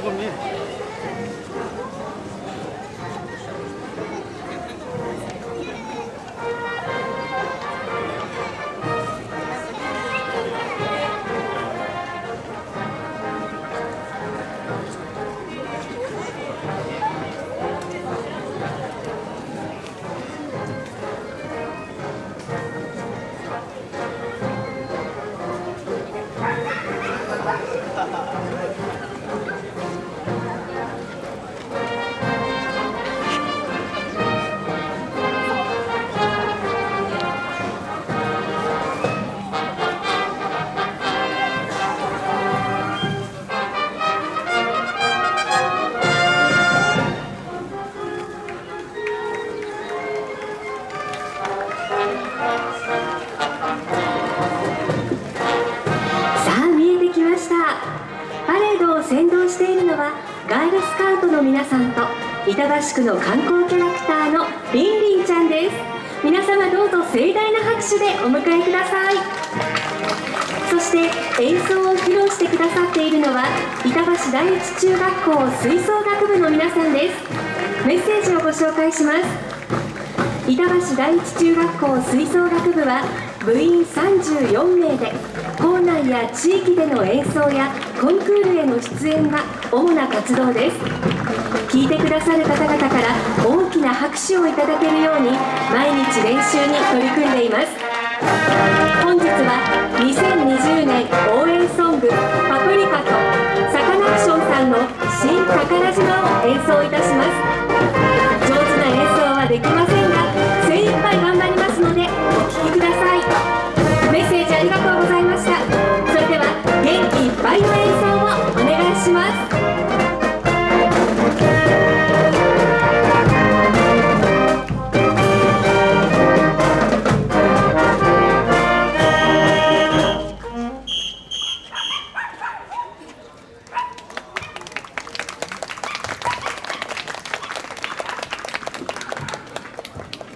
comer. 先導しているのはガールスカウトの皆さんと板橋区の観光キャラクターのリンリンちゃんです。皆様どうぞ盛大な拍手でお迎えください。そして演奏を披露してくださっているのは板橋第一中学校吹奏楽部の皆さんです。メッセージをご紹介します。板橋第一中学校吹奏楽部は部員34名で校内や地域での演奏やコンクールへの出演が主な活動です。聞いてくださる方々から大きな拍手をいただけるように毎日練習に取り組んでいます。本日は2020年応援ソング「パプリカ」とサカナクションさんの「新宝島」を演奏いたします。